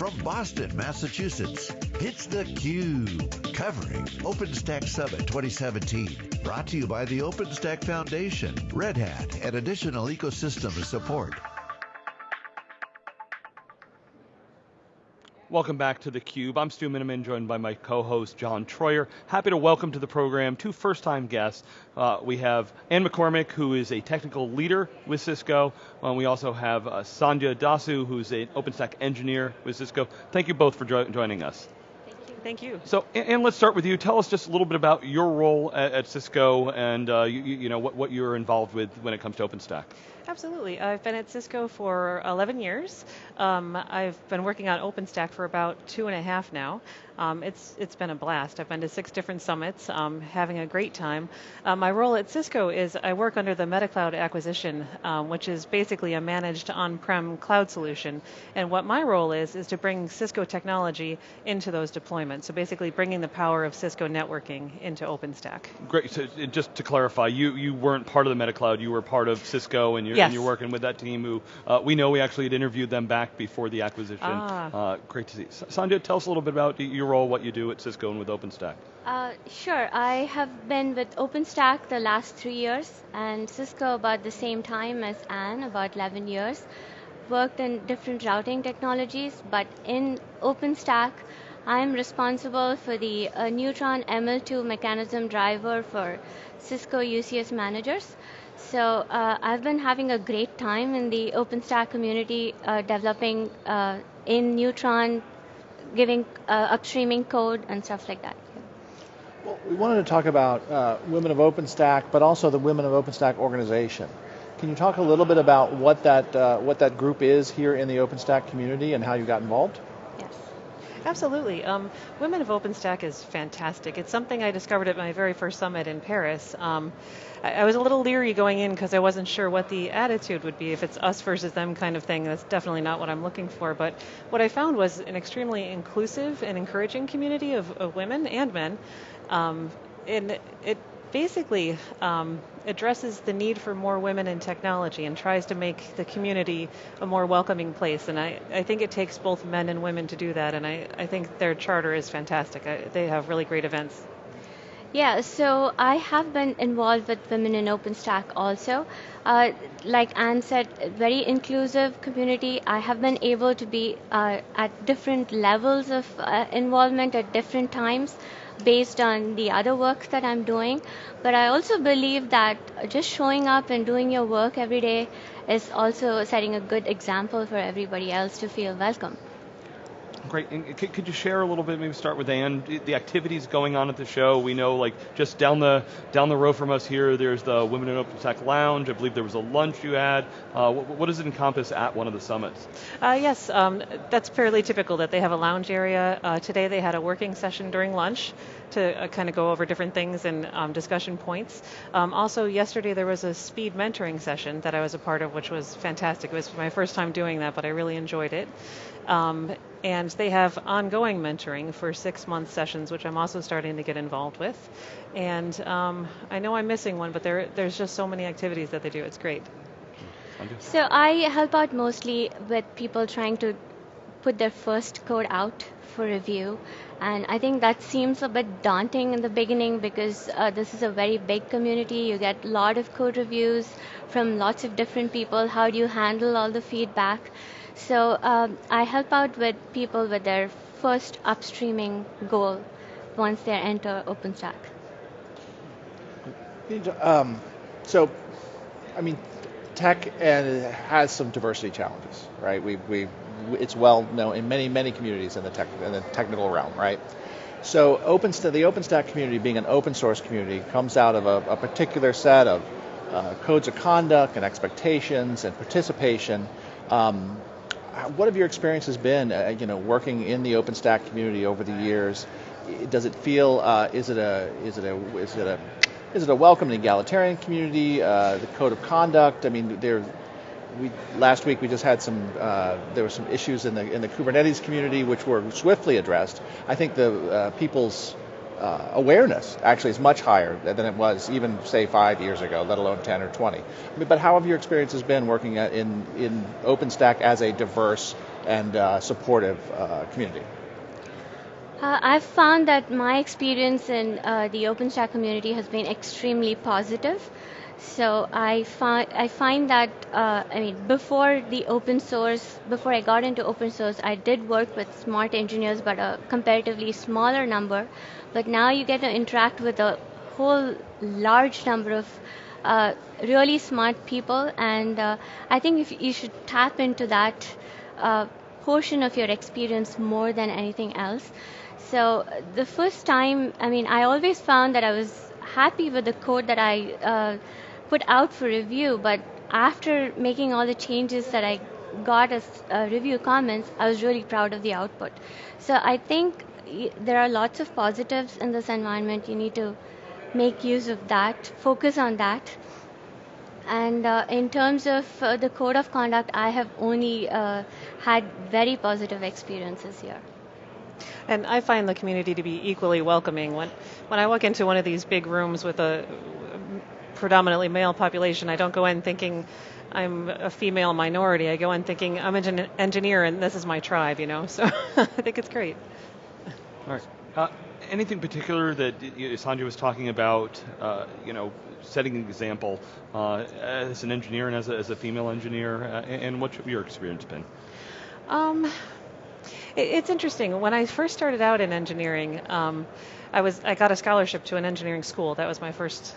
from Boston, Massachusetts, it's theCUBE, covering OpenStack Summit 2017. Brought to you by the OpenStack Foundation, Red Hat, and additional ecosystem support. Welcome back to theCUBE. I'm Stu Miniman, joined by my co-host John Troyer. Happy to welcome to the program two first-time guests. Uh, we have Anne McCormick, who is a technical leader with Cisco. Uh, we also have uh, Sandhya Dasu, who's an OpenStack engineer with Cisco. Thank you both for jo joining us. Thank you. So, Anne let's start with you. Tell us just a little bit about your role at, at Cisco and uh, you, you, know what, what you're involved with when it comes to OpenStack. Absolutely. I've been at Cisco for 11 years. Um, I've been working on OpenStack for about two and a half now. Um, it's it's been a blast. I've been to six different summits, um, having a great time. Uh, my role at Cisco is I work under the MetaCloud acquisition, um, which is basically a managed on-prem cloud solution. And what my role is is to bring Cisco technology into those deployments. So basically, bringing the power of Cisco networking into OpenStack. Great. So just to clarify, you you weren't part of the MetaCloud. You were part of Cisco, and you're, yes. and you're working with that team. Who uh, we know we actually had interviewed them back before the acquisition. Ah. Uh, great to see. Sandhya, tell us a little bit about your role, what you do at Cisco and with OpenStack. Uh, sure, I have been with OpenStack the last three years and Cisco about the same time as Anne, about 11 years. Worked in different routing technologies, but in OpenStack, I'm responsible for the uh, Neutron ML2 mechanism driver for Cisco UCS managers. So uh, I've been having a great time in the OpenStack community, uh, developing uh, in Neutron giving uh, upstreaming code and stuff like that. Well, we wanted to talk about uh, Women of OpenStack, but also the Women of OpenStack organization. Can you talk a little bit about what that what that group is here in the OpenStack community and how you got involved? Absolutely. Um, Women of OpenStack is fantastic. It's something I discovered at my very first summit in Paris. Um, I, I, was a little leery going in because I wasn't sure what the attitude would be. If it's us versus them kind of thing, that's definitely not what I'm looking for. But what I found was an extremely inclusive and encouraging community of, of women and men. Um, and it basically um, addresses the need for more women in technology and tries to make the community a more welcoming place. And I, I think it takes both men and women to do that. And I, I think their charter is fantastic. I, they have really great events. Yeah, so I have been involved with Women in OpenStack also. Uh, like Anne said, very inclusive community. I have been able to be uh, at different levels of uh, involvement at different times based on the other work that I'm doing. But I also believe that just showing up and doing your work every day is also setting a good example for everybody else to feel welcome. Great. And could you share a little bit? Maybe start with Anne. The activities going on at the show. We know, like just down the down the road from us here, there's the Women in OpenStack Lounge. I believe there was a lunch you had. Uh, what, what, does it encompass at one of the summits? Uh, yes, um, that's fairly typical that they have a lounge area. Uh, today they had a working session during lunch to uh, kind of go over different things and um, discussion points. Um, also, yesterday there was a speed mentoring session that I was a part of, which was fantastic. It was my first time doing that, but I really enjoyed it. Um, and they have ongoing mentoring for six month sessions, which I'm also starting to get involved with. And um, I know I'm missing one, but there, there's just so many activities that they do. It's great. So I help out mostly with people trying to put their first code out for review. And I think that seems a bit daunting in the beginning because uh, this is a very big community. You get a lot of code reviews from lots of different people. How do you handle all the feedback? So um, I help out with people with their first upstreaming goal once they enter OpenStack. Um, so, I mean, tech and has some diversity challenges, right? We, we, it's well known in many, many communities in the tech, in the technical realm, right? So, the OpenStack community, being an open source community, comes out of a, a particular set of uh, codes of conduct and expectations and participation. Um, what have your experiences been, uh, you know, working in the OpenStack community over the years? Does it feel, uh, is it a, is it a, is it a, is it a welcome and egalitarian community? Uh, the code of conduct. I mean, there. We last week we just had some. Uh, there were some issues in the in the Kubernetes community which were swiftly addressed. I think the uh, people's uh, awareness actually is much higher than it was even say five years ago, let alone 10 or 20. I mean, but how have your experiences been working in in OpenStack as a diverse and uh, supportive uh, community? Uh, I've found that my experience in uh, the OpenStack community has been extremely positive. So I find I find that uh, I mean before the open source, before I got into open source, I did work with smart engineers, but a comparatively smaller number. But now you get to interact with a whole large number of uh, really smart people, and uh, I think if you should tap into that uh, portion of your experience more than anything else. So the first time, I mean, I always found that I was happy with the code that I uh, put out for review, but after making all the changes that I got as uh, review comments, I was really proud of the output. So I think there are lots of positives in this environment. You need to make use of that, focus on that. And uh, in terms of uh, the code of conduct, I have only uh, had very positive experiences here. And I find the community to be equally welcoming. When when I walk into one of these big rooms with a predominantly male population, I don't go in thinking I'm a female minority. I go in thinking I'm an engineer and this is my tribe, you know. So I think it's great. All right. Uh, anything particular that Sandhya was talking about, uh, you know, setting an example uh, as an engineer and as a, as a female engineer, uh, and what's your experience been? Um, it's interesting. When I first started out in engineering, um, I was I got a scholarship to an engineering school. That was my first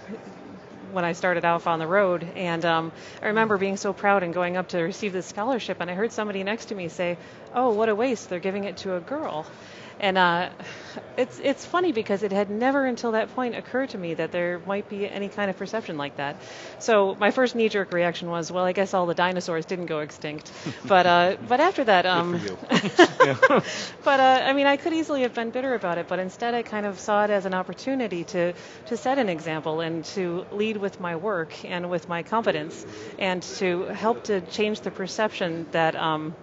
when I started out on the road. And um, I remember being so proud and going up to receive this scholarship, and I heard somebody next to me say, "Oh, what a waste! They're giving it to a girl." And uh, it's it's funny because it had never until that point occurred to me that there might be any kind of perception like that. So my first knee-jerk reaction was, well, I guess all the dinosaurs didn't go extinct. but uh, but after that, um, but uh, I mean, I could easily have been bitter about it, but instead I kind of saw it as an opportunity to to set an example and to lead with my work and with my competence and to help to change the perception that. Um,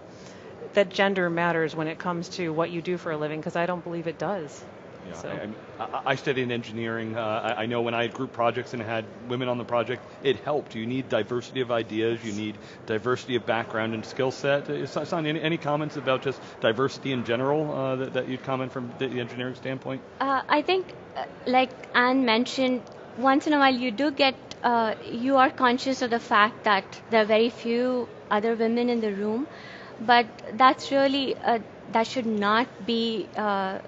that gender matters when it comes to what you do for a living because I don't believe it does. Yeah, so. I, I, studied engineering. Uh, I, I, know when I had group projects and had women on the project, it helped. You need diversity of ideas. You need diversity of background and skill set. Uh, any, any, comments about just diversity in general uh, that, that, you'd comment from the engineering standpoint? Uh, I think, uh, like Anne mentioned, once in a while you do get, uh, you are conscious of the fact that there are very few other women in the room but that's really uh, that should not be uh,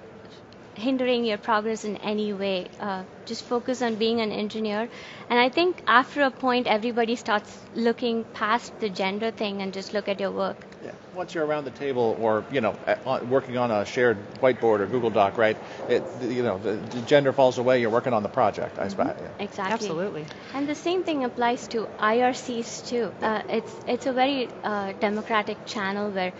hindering your progress in any way. Uh, just focus on being an engineer. And I think after a point, everybody starts looking past the gender thing and just look at your work. Yeah. Once you're around the table, or you know, working on a shared whiteboard or Google Doc, right? It, you know, the, the gender falls away. You're working on the project. I suppose. Mm-hmm. Yeah. Exactly. Absolutely. And the same thing applies to IRCs too. Uh, it's it's a very uh, democratic channel where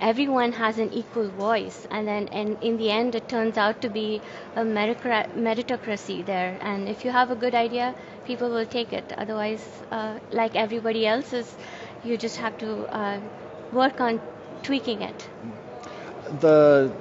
everyone has an equal voice and then and in the end it turns out to be a meritocracy there and if you have a good idea people will take it otherwise uh, like everybody else's you just have to uh, work on tweaking it. The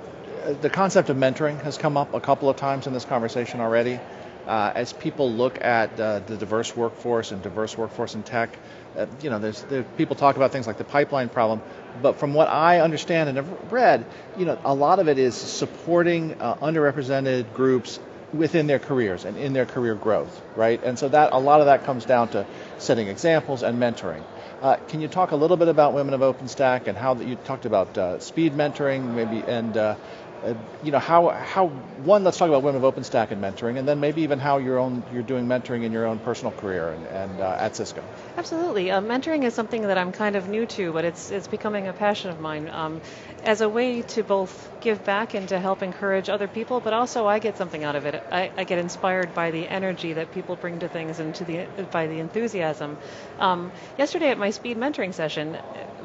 the concept of mentoring has come up a couple of times in this conversation already. Uh, as people look at uh, the diverse workforce and diverse workforce in tech uh, you know, there's there, people talk about things like the pipeline problem, but from what I understand and have read, you know, a lot of it is supporting uh, underrepresented groups within their careers and in their career growth, right? And so that a lot of that comes down to setting examples and mentoring. Uh, can you talk a little bit about Women of OpenStack and how that you talked about uh, speed mentoring, maybe, and uh, uh, you know how how one let's talk about women of OpenStack and mentoring, and then maybe even how your own you're doing mentoring in your own personal career and, and uh, at Cisco. Absolutely, uh, mentoring is something that I'm kind of new to, but it's it's becoming a passion of mine um, as a way to both give back and to help encourage other people, but also I get something out of it. I, I get inspired by the energy that people bring to things and to the by the enthusiasm. Um, yesterday at my speed mentoring session,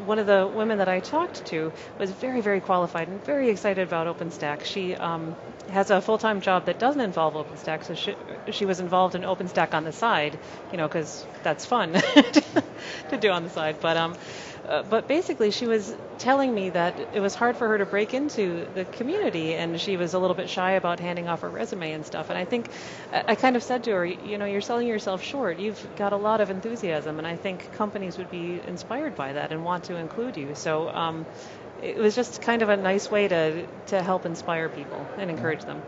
one of the women that I talked to was very, very qualified and very excited about OpenStack. She um, has a full-time job that doesn't involve OpenStack, so she, she was involved in OpenStack on the side, you know, because that's fun to do on the side. But um, uh, but basically, she was telling me that it was hard for her to break into the community, and she was a little bit shy about handing off her resume and stuff. And I think I kind of said to her, you know, you're selling yourself short. You've got a lot of enthusiasm, and I think companies would be inspired by that and want to include you. So. Um, it was just kind of a nice way to, to help inspire people and encourage them.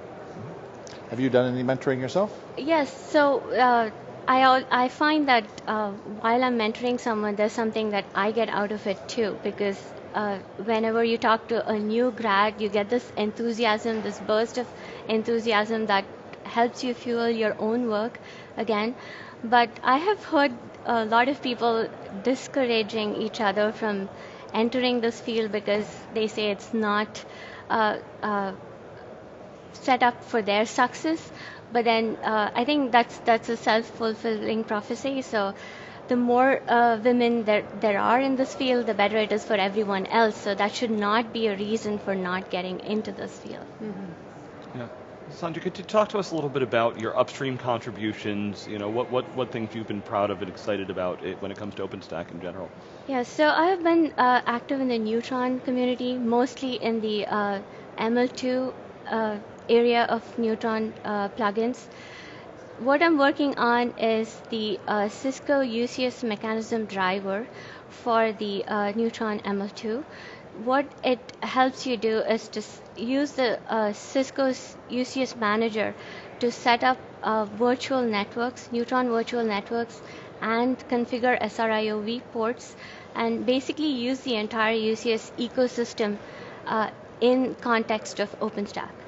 Have you done any mentoring yourself? Yes. So uh, I I find that uh, while I'm mentoring someone, there's something that I get out of it too because. Uh, whenever you talk to a new grad, you get this enthusiasm, this burst of enthusiasm that helps you fuel your own work again. But I have heard a lot of people discouraging each other from entering this field because they say it's not uh, uh, set up for their success. But then uh, I think that's that's a self-fulfilling prophecy. So the more uh, women there there are in this field, the better it is for everyone else. So that should not be a reason for not getting into this field. Mm-hmm. Yeah. Sandhya, could you talk to us a little bit about your upstream contributions? You know, what, what, what things you've been proud of and excited about it when it comes to OpenStack in general? Yeah, so I have been uh, active in the Neutron community, mostly in the uh, ML2 uh, area of Neutron uh, plugins. What I'm working on is the uh, Cisco UCS mechanism driver for the uh, Neutron ML2 what it helps you do is to use the uh, Cisco's UCS manager to set up uh, virtual networks, Neutron virtual networks, and configure SRIOV ports, and basically use the entire UCS ecosystem uh, in context of OpenStack.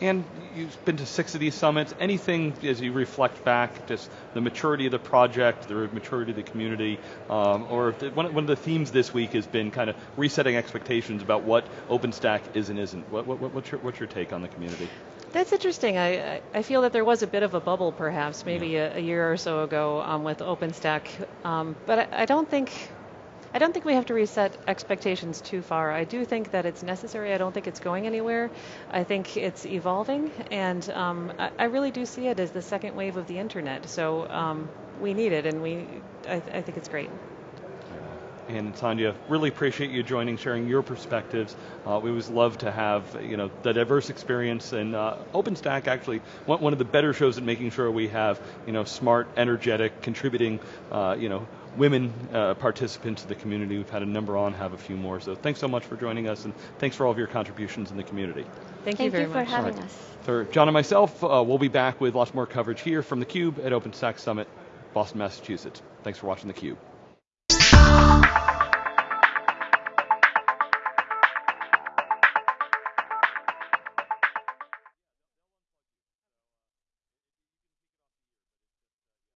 And you've been to six of these summits. Anything as you reflect back, just the maturity of the project, the maturity of the community, um, or the, one, one, of the themes this week has been kind of resetting expectations about what OpenStack is and isn't. What, what, what's, your, what's your take on the community? That's interesting. I, I feel that there was a bit of a bubble, perhaps, maybe yeah. a, a, year or so ago um, with OpenStack, um, but I, I don't think I don't think we have to reset expectations too far. I do think that it's necessary. I don't think it's going anywhere. I think it's evolving, and um, I, I, really do see it as the second wave of the internet. So um, we need it, and we I, I think it's great and Sandhya, really appreciate you joining, sharing your perspectives. Uh, we always love to have you know the diverse experience, and uh, OpenStack actually one, one of the better shows at making sure we have you know smart, energetic, contributing uh, you know women uh, participants in the community. We've had a number on, have a few more. So thanks so much for joining us, and thanks for all of your contributions in the community. Thank, Thank you very you for much. having right. us. For John and myself, uh, we'll be back with lots more coverage here from theCUBE at OpenStack Summit, Boston, Massachusetts. Thanks for watching theCUBE.